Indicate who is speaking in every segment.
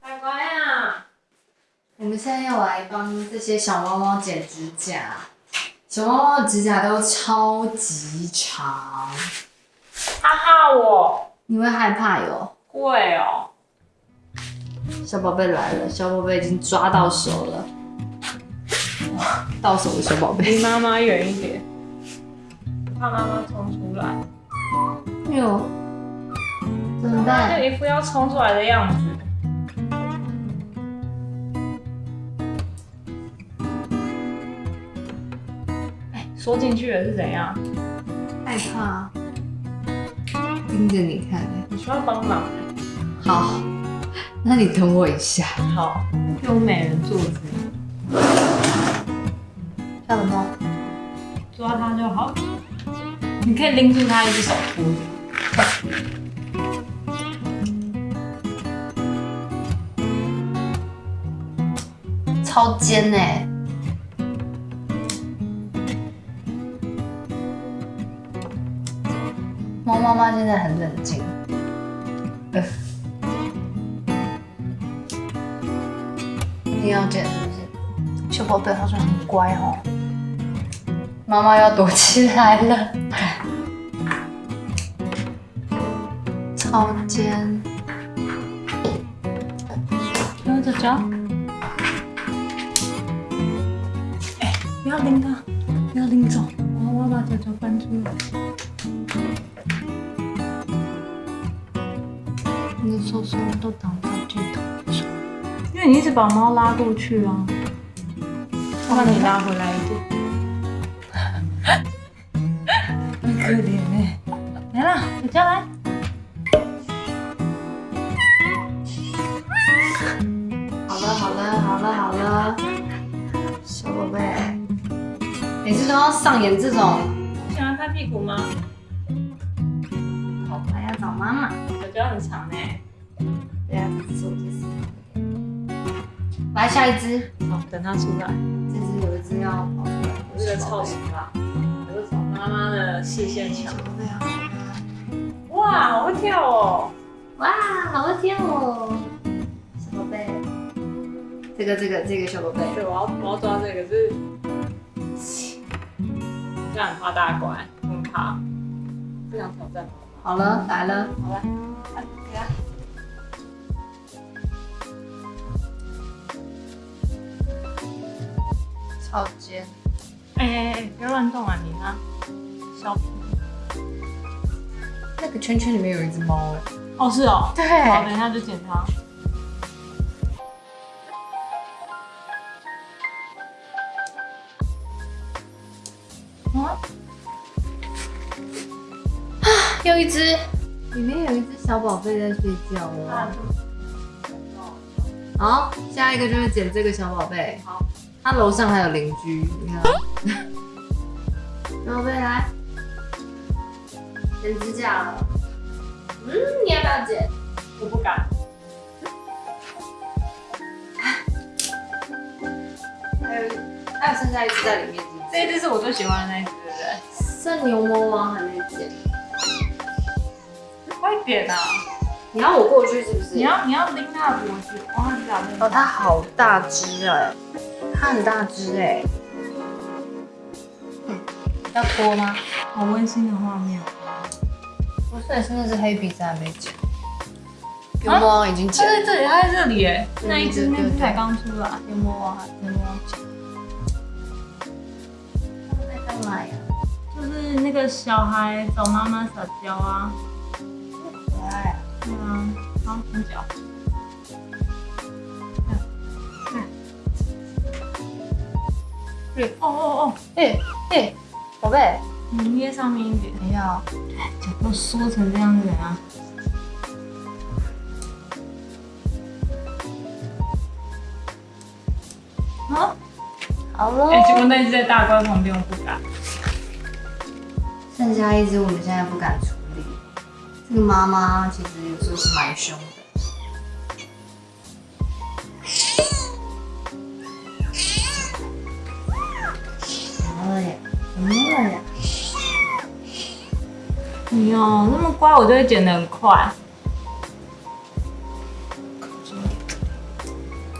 Speaker 1: 乖乖啊！我们现在要来帮这些小猫猫剪指甲。小猫猫的指甲都超级长，
Speaker 2: 哈哈，我
Speaker 1: 你会害怕哟。
Speaker 2: 会哦。
Speaker 1: 小宝贝来了，小宝贝已经抓到手了。哇，到手的小宝贝。
Speaker 2: 离妈妈远一点，怕妈妈冲出来。
Speaker 1: 哎呦，怎么办？
Speaker 2: 就一副要冲出来的样子。哎，缩进去了是怎样？
Speaker 1: 害怕，盯着你看。
Speaker 2: 你需要帮忙？
Speaker 1: 好，那你等我一下。
Speaker 2: 好，用美人坐姿，
Speaker 1: 小宝猫，
Speaker 2: 抓它就好。你可以拎住它一只手扶着。
Speaker 1: 超尖哎！猫妈妈现在很冷静。呃，一定要剪是不是？小宝贝好像很乖哦。妈妈要躲起来了，超尖。
Speaker 2: 用着脚。哎，不要拎它，不要拎走。我要把脚脚搬出来。
Speaker 1: 你的手手都挡到这头上。
Speaker 2: 因为你一直把猫拉过去啊。我把你拉回来一点。很可怜哎。来啦，小娇来。
Speaker 1: 都要上演这种，
Speaker 2: 你喜欢拍屁股吗？
Speaker 1: 好，还要找妈妈，
Speaker 2: 小娇很长哎。
Speaker 1: 对啊，这是我第四来下一只，
Speaker 2: 好，等它出来。
Speaker 1: 这只有一只要跑出来，
Speaker 2: 这个超型啦，我是找妈妈的视线墙。
Speaker 1: 小宝贝好可爱
Speaker 2: 哇，好会跳哦！
Speaker 1: 哇，好会跳哦，小宝贝，这个这个这个小宝贝，
Speaker 2: 对，我要我要抓这个，就是这样很怕大怪，很怕，不想挑战。
Speaker 1: 好了来了，
Speaker 2: 好了，来，给它。
Speaker 1: 超尖，
Speaker 2: 哎哎哎，不要乱动啊！你看，小皮。
Speaker 1: 那个圈圈里面有一只猫哎，
Speaker 2: 哦，是哦。
Speaker 1: 对
Speaker 2: 好，等一下就检查。
Speaker 1: 一只，里面有一只小宝贝在睡觉哦。好，下一个就是捡这个小宝贝。
Speaker 2: 好，
Speaker 1: 他楼上还有邻居，你看。小宝贝来，剪指甲了。嗯，你要不要剪？
Speaker 2: 我不敢。
Speaker 1: 还有，还有剩下一只在里面，
Speaker 2: 这一只是我最喜欢的那一只，对不对？
Speaker 1: 剩牛魔王还没剪。
Speaker 2: 快点啊！
Speaker 1: 你要我过去是不是？
Speaker 2: 你要你要拎它的脖子，哇，你打
Speaker 1: 哦，它好大只哎，它很大只哎。嗯要脱吗？
Speaker 2: 好温馨的画面。
Speaker 1: 不是，是那只黑鼻子还没剪。牛魔王已经
Speaker 2: 它
Speaker 1: 剪了。
Speaker 2: 在这里，它在这里哎，
Speaker 1: 对
Speaker 2: 那一只那只才刚出来。
Speaker 1: 牛魔王还牛魔王剪。它在干嘛呀？
Speaker 2: 就是那个小孩找妈妈撒娇啊。
Speaker 1: 可爱啊！
Speaker 2: 对啊，好，伸脚。
Speaker 1: 对
Speaker 2: 哦哦哦，
Speaker 1: 哎哎，宝贝，
Speaker 2: 你捏上面一点，
Speaker 1: 等一下哦。
Speaker 2: 脚都缩成这样是怎样？啊？
Speaker 1: 好了。
Speaker 2: 哎、结果那只在大龟旁边，我不敢。
Speaker 1: 剩下一只我们现在不敢处理。这个妈妈其实有时候是蛮凶的。怎么了呀？怎么了呀？
Speaker 2: 你哦，那么乖，我就会剪得很快。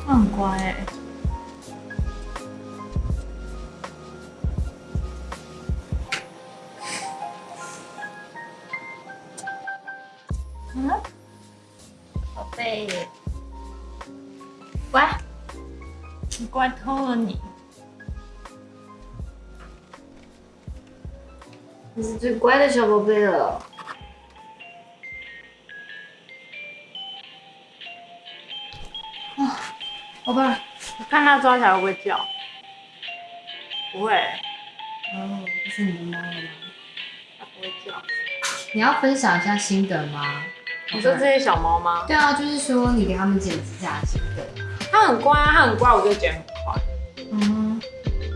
Speaker 2: 他很乖哎、嗯，宝贝，乖，你乖透了你。
Speaker 1: 你是最乖的小宝贝了。啊，宝贝儿，
Speaker 2: 我看它抓起来会不会叫？不会，
Speaker 1: 哦，这是你的猫了吗？
Speaker 2: 它不会叫。
Speaker 1: 你要分享一下心得吗？
Speaker 2: 你说这些小猫吗？
Speaker 1: 对啊，就是说你给他们剪指甲的心得。
Speaker 2: 它很乖啊，它很乖，我就剪很快。
Speaker 1: 嗯，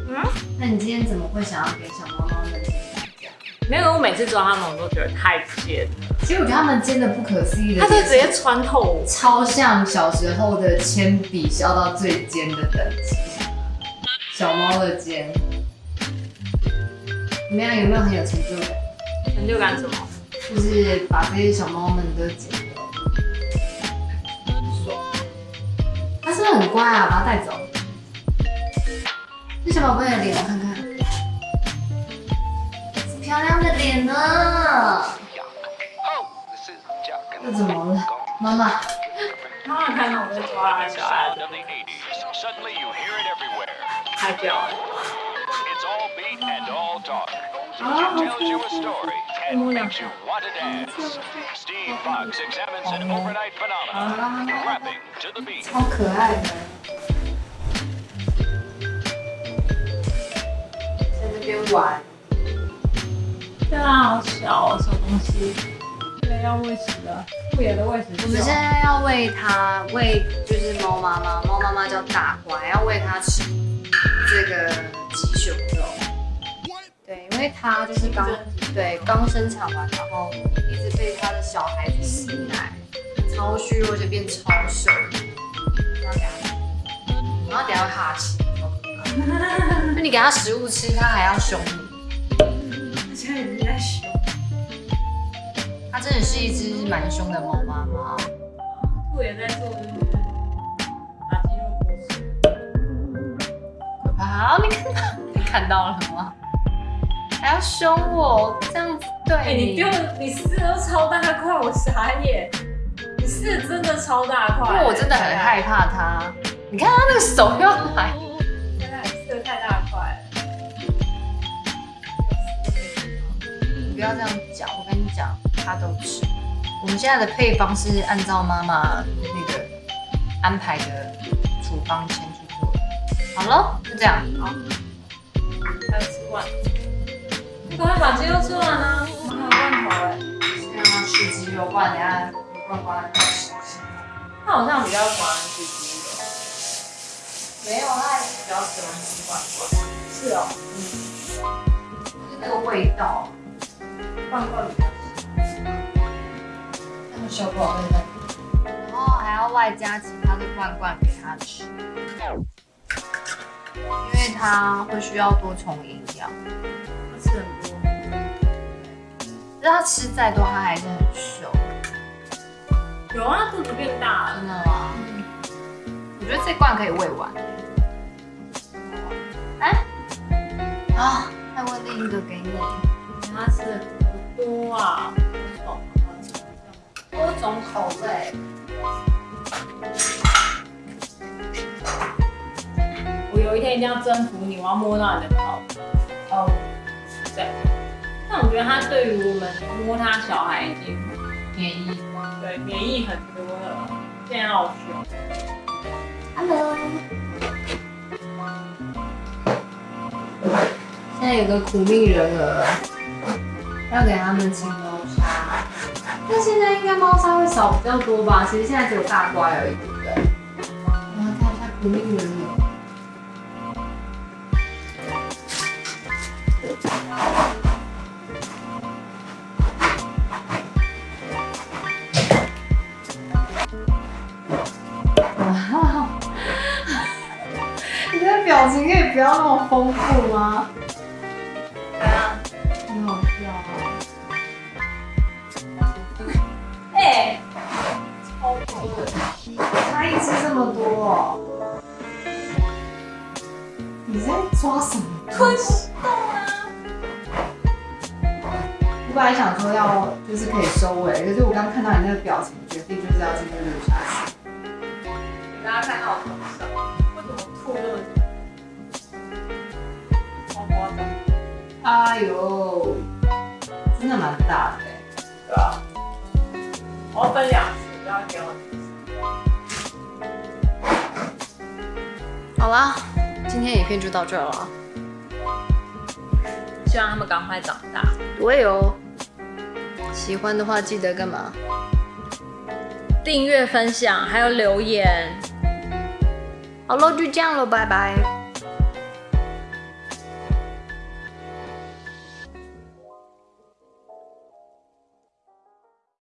Speaker 2: 嗯，
Speaker 1: 那你今天怎么会想要给小猫猫们剪指甲？
Speaker 2: 没有，我每次抓它们，我都觉得太尖了，
Speaker 1: 其实我觉得它们尖的不可思议的，
Speaker 2: 它就直接穿透我。
Speaker 1: 超像小时候的铅笔削到最尖的等级，小猫的尖。怎么样？有没有很有成就感？
Speaker 2: 成就感什么？
Speaker 1: 就是把这些小猫们都剪掉。
Speaker 2: 爽。
Speaker 1: 它是不是很乖啊？把它带走。这小宝贝的脸我看看，漂亮的脸呢。这怎么了？妈妈，
Speaker 2: 妈妈看到我在抓它小孩子
Speaker 3: ，of the 80s. Suddenly you hear it everywhere.
Speaker 2: 太屌了。
Speaker 1: 超可爱在的。边玩，
Speaker 2: 对啊，好小哦，什东西？现要喂食了，不野的喂食。
Speaker 1: 我们现在要喂它，喂就是猫妈妈，猫妈妈叫大乖，要喂它吃这个鸡胸。为它就是刚对刚生产完，然后一直被它的小孩子吸奶，超虚弱，就变超瘦。然后，等下会哈气，那你给它食物吃，它还要凶你。
Speaker 2: 现在一直在凶。
Speaker 1: 它真的是一只蛮凶的猫妈妈。
Speaker 2: 兔也在做就是把鸡肉剥丝。
Speaker 1: 可怕！好，你看到你看到了吗？还要凶我，这样子对
Speaker 2: 哎、你丢的，你撕的都超大块，我傻眼。你撕的真的超大块，
Speaker 1: 因为我真的很害怕它。你看他那个手又来，
Speaker 2: 现在撕的太大块了。
Speaker 1: 你不要这样讲，我跟你讲，他都吃。我们现在的配方是按照妈妈那个安排的处方先去做的。好了，就这样。好，
Speaker 2: 还有吃罐，你赶快把鸡肉吃完啊！我们还有罐头哎，
Speaker 1: 先让它吃鸡肉，不然等下有罐罐吃。
Speaker 2: 它好像比较喜欢吃鸡肉。
Speaker 1: 没有，它比较喜欢吃罐罐。
Speaker 2: 是哦，
Speaker 1: 就是那个味道。
Speaker 2: 罐罐比较喜
Speaker 1: 那个小宝贝在，然后还要外加其他的罐罐给它吃，因为它会需要多重营养。
Speaker 2: 欢，它吃很多。
Speaker 1: 但它吃再多，他还是很瘦。
Speaker 2: 有啊，肚子变大了。
Speaker 1: 真的吗？我觉得这罐可以喂完。哎，啊，再喂另一个给你。
Speaker 2: 他吃的多多啊，多种
Speaker 1: 口味。
Speaker 2: 我有一天一定要征服你，我要摸到你的头。
Speaker 1: 哦，
Speaker 2: 对。但我觉得它对于我们摸它小孩已经
Speaker 1: 免疫。
Speaker 2: 对免疫很多了，现在好凶。
Speaker 1: Hello。现在有个苦命人儿，要给他们清猫砂。但现在应该猫砂会少比较多吧？其实现在只有大乖而已，对不对？我们看一下苦命人不要那么丰富吗？
Speaker 2: 怎
Speaker 1: 样？好笑掉。
Speaker 2: 哎，超多，
Speaker 1: 他一只这么多。你在抓什么？
Speaker 2: 吞食动啊。
Speaker 1: 我本来想说要就是可以收尾，可是我刚看到你那个表情，决定就是要继续录下去。
Speaker 2: 给大家看到我头上为什么吐那么？
Speaker 1: 哎呦，真的蛮大的欸。
Speaker 2: 对啊，我要分两次，不要给我。
Speaker 1: 好啦，今天影片就到这了。
Speaker 2: 希望他们赶快长大。
Speaker 1: 对哦，喜欢的话记得干嘛？
Speaker 2: 订阅、分享，还有留言。
Speaker 1: 好喽，就这样了，拜拜。